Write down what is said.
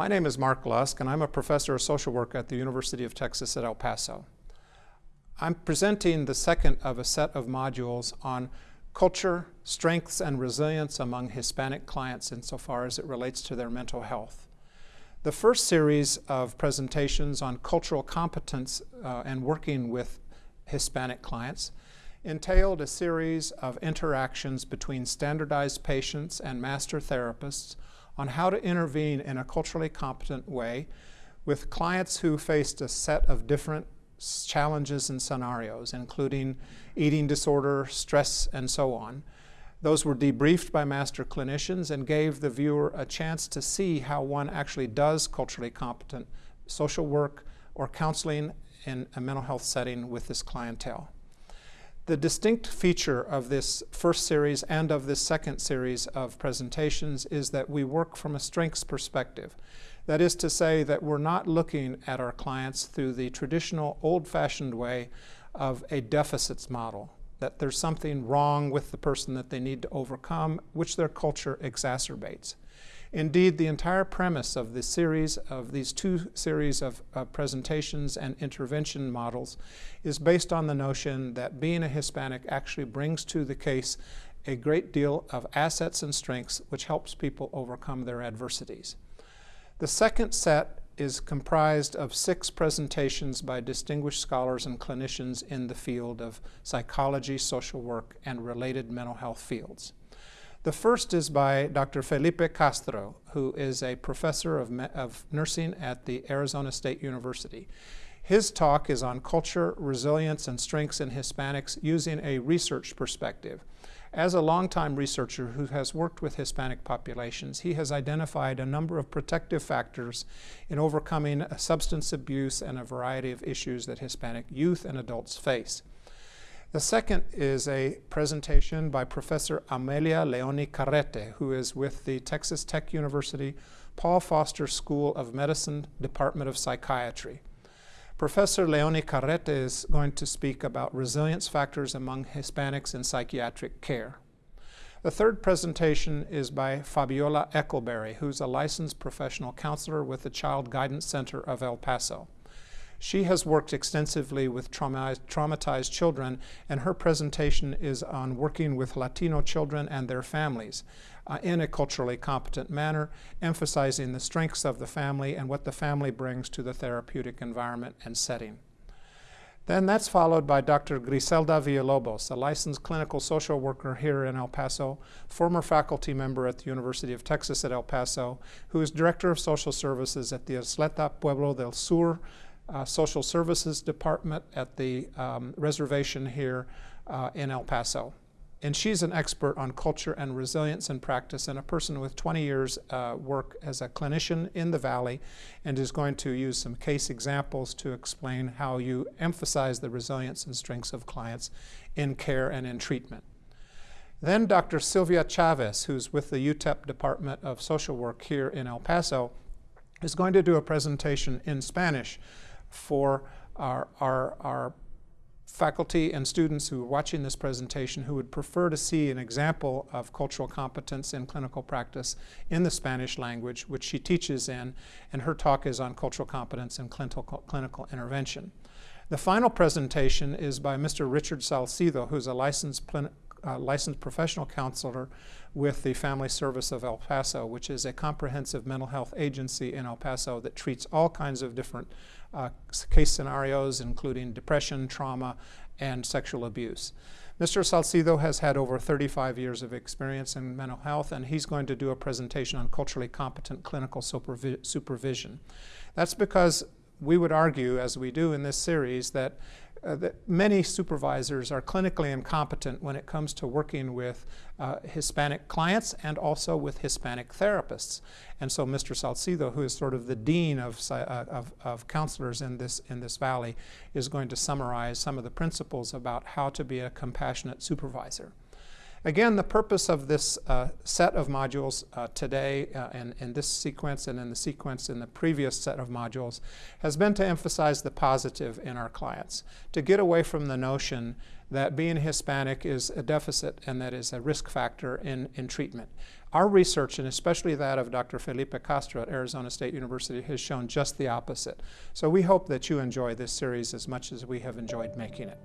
My name is Mark Lusk, and I'm a professor of social work at the University of Texas at El Paso. I'm presenting the second of a set of modules on culture, strengths, and resilience among Hispanic clients insofar as it relates to their mental health. The first series of presentations on cultural competence uh, and working with Hispanic clients entailed a series of interactions between standardized patients and master therapists on how to intervene in a culturally competent way with clients who faced a set of different challenges and scenarios, including eating disorder, stress, and so on. Those were debriefed by master clinicians and gave the viewer a chance to see how one actually does culturally competent social work or counseling in a mental health setting with this clientele. The distinct feature of this first series and of this second series of presentations is that we work from a strengths perspective. That is to say that we're not looking at our clients through the traditional old-fashioned way of a deficits model, that there's something wrong with the person that they need to overcome, which their culture exacerbates. Indeed, the entire premise of this series, of these two series of uh, presentations and intervention models, is based on the notion that being a Hispanic actually brings to the case a great deal of assets and strengths which helps people overcome their adversities. The second set is comprised of six presentations by distinguished scholars and clinicians in the field of psychology, social work, and related mental health fields. The first is by Dr. Felipe Castro, who is a professor of, of, nursing at the Arizona State University. His talk is on culture, resilience, and strengths in Hispanics using a research perspective. As a longtime researcher who has worked with Hispanic populations, he has identified a number of protective factors in overcoming substance abuse and a variety of issues that Hispanic youth and adults face. The second is a presentation by Professor Amelia Leoni Carrete, who is with the Texas Tech University Paul Foster School of Medicine, Department of Psychiatry. Professor Leoni Carrete is going to speak about resilience factors among Hispanics in psychiatric care. The third presentation is by Fabiola Eckelberry, who's a licensed professional counselor with the Child Guidance Center of El Paso. She has worked extensively with traumatized, traumatized, children, and her presentation is on working with Latino children and their families uh, in a culturally competent manner, emphasizing the strengths of the family and what the family brings to the therapeutic environment and setting. Then that's followed by Dr. Griselda Villalobos, a licensed clinical social worker here in El Paso, former faculty member at the University of Texas at El Paso, who is Director of Social Services at the Ysleta Pueblo del Sur uh, Social Services Department at the um, reservation here uh, in El Paso. And she's an expert on culture and resilience in practice and a person with 20 years uh, work as a clinician in the Valley and is going to use some case examples to explain how you emphasize the resilience and strengths of clients in care and in treatment. Then Dr. Sylvia Chavez, who's with the UTEP Department of Social Work here in El Paso, is going to do a presentation in Spanish for our, our, our faculty and students who are watching this presentation who would prefer to see an example of cultural competence in clinical practice in the Spanish language, which she teaches in, and her talk is on cultural competence in clinical, clinical intervention. The final presentation is by Mr. Richard Salcido, who's a licensed, uh, licensed professional counselor with the Family Service of El Paso, which is a comprehensive mental health agency in El Paso that treats all kinds of different uh, case scenarios, including depression, trauma, and sexual abuse. Mr. Salcido has had over 35 years of experience in mental health, and he's going to do a presentation on culturally competent clinical supervi supervision. That's because we would argue, as we do in this series, that uh, that many supervisors are clinically incompetent when it comes to working with uh, Hispanic clients and also with Hispanic therapists. And so Mr. Salcido, who is sort of the dean of, uh, of, of, counselors in this, in this valley, is going to summarize some of the principles about how to be a compassionate supervisor. Again, the purpose of this uh, set of modules uh, today uh, and in this sequence and in the sequence in the previous set of modules has been to emphasize the positive in our clients, to get away from the notion that being Hispanic is a deficit and that is a risk factor in, in treatment. Our research, and especially that of Dr. Felipe Castro at Arizona State University, has shown just the opposite. So we hope that you enjoy this series as much as we have enjoyed making it.